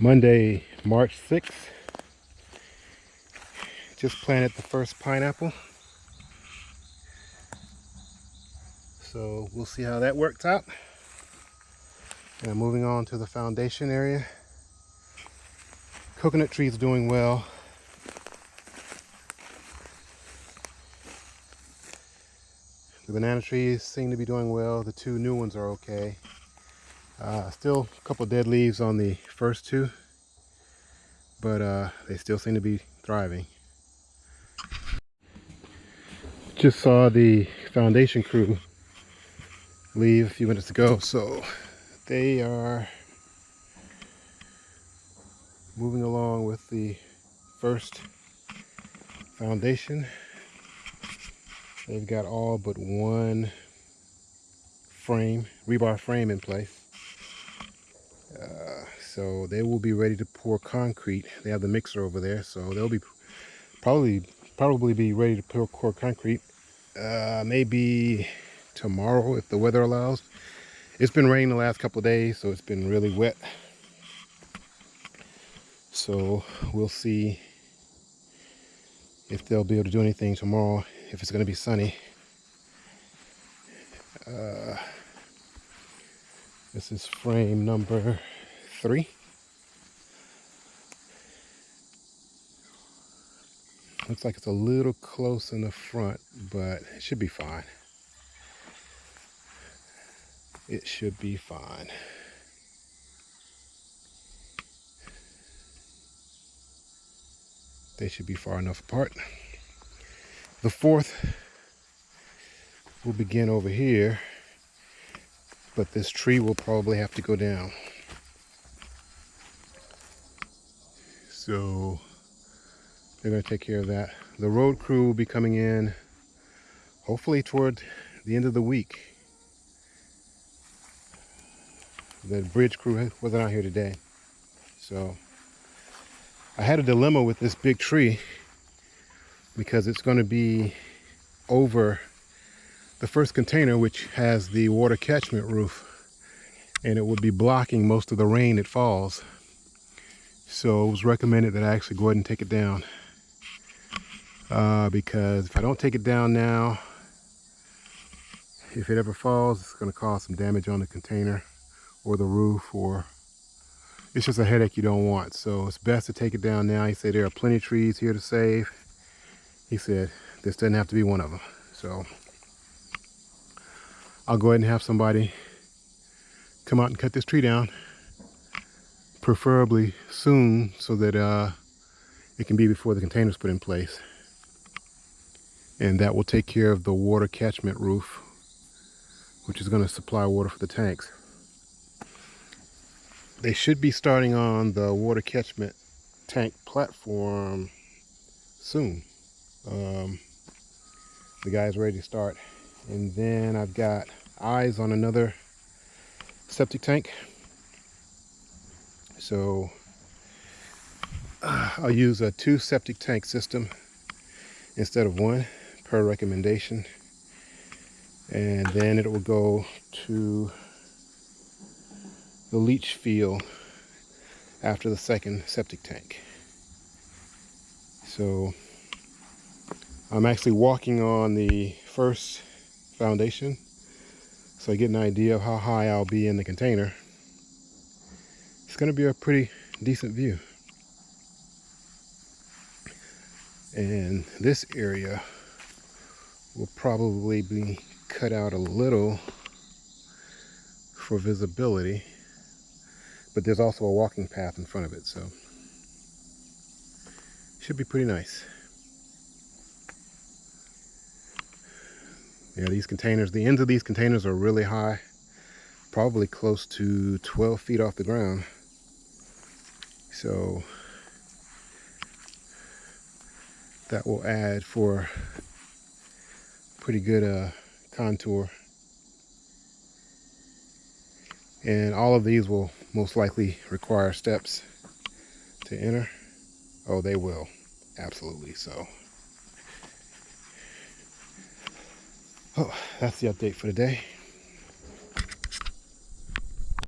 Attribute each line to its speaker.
Speaker 1: Monday, March 6th. Just planted the first pineapple. So we'll see how that works out. And I'm moving on to the foundation area. Coconut trees doing well. The banana trees seem to be doing well. The two new ones are okay. Uh, still a couple dead leaves on the first two, but uh, they still seem to be thriving. Just saw the foundation crew leave a few minutes ago, so they are moving along with the first foundation. They've got all but one frame, rebar frame in place. So they will be ready to pour concrete. They have the mixer over there, so they'll be probably probably be ready to pour, pour concrete. Uh, maybe tomorrow if the weather allows. It's been raining the last couple days, so it's been really wet. So we'll see if they'll be able to do anything tomorrow if it's going to be sunny. Uh, this is frame number three. Looks like it's a little close in the front, but it should be fine. It should be fine. They should be far enough apart. The fourth will begin over here but this tree will probably have to go down. So they're going to take care of that. The road crew will be coming in hopefully toward the end of the week. The bridge crew wasn't out here today. So I had a dilemma with this big tree because it's going to be over the first container which has the water catchment roof and it would be blocking most of the rain that falls. So it was recommended that I actually go ahead and take it down uh, because if I don't take it down now if it ever falls it's going to cause some damage on the container or the roof or it's just a headache you don't want. So it's best to take it down now. He said there are plenty of trees here to save. He said this doesn't have to be one of them. So I'll go ahead and have somebody come out and cut this tree down preferably soon so that uh, it can be before the container's put in place. And that will take care of the water catchment roof which is going to supply water for the tanks. They should be starting on the water catchment tank platform soon. Um, the guy's ready to start and then I've got eyes on another septic tank. So uh, I'll use a two septic tank system instead of one per recommendation. And then it will go to the leach field after the second septic tank. So I'm actually walking on the first foundation so I get an idea of how high I'll be in the container. It's going to be a pretty decent view. And this area will probably be cut out a little for visibility, but there's also a walking path in front of it, so should be pretty nice. Yeah, these containers, the ends of these containers are really high, probably close to 12 feet off the ground. So that will add for pretty good uh, contour. And all of these will most likely require steps to enter. Oh, they will. Absolutely so. Oh, that's the update for today.